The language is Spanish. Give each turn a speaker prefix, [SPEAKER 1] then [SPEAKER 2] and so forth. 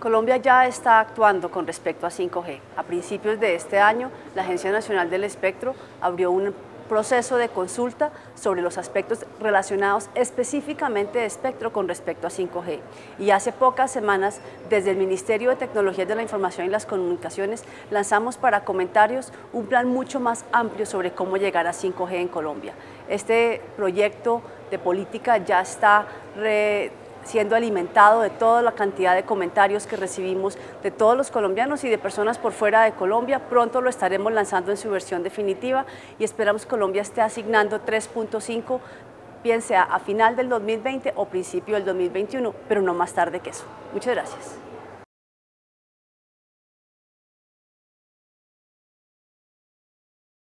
[SPEAKER 1] Colombia ya está actuando con respecto a 5G. A principios de este año, la Agencia Nacional del Espectro abrió un proceso de consulta sobre los aspectos relacionados específicamente de espectro con respecto a 5G. Y hace pocas semanas, desde el Ministerio de Tecnologías de la Información y las Comunicaciones, lanzamos para comentarios un plan mucho más amplio sobre cómo llegar a 5G en Colombia. Este proyecto de política ya está siendo alimentado de toda la cantidad de comentarios que recibimos de todos los colombianos y de personas por fuera de Colombia. Pronto lo estaremos lanzando en su versión definitiva y esperamos que Colombia esté asignando 3.5 bien sea a final del 2020 o principio del 2021, pero no más tarde que eso. Muchas gracias.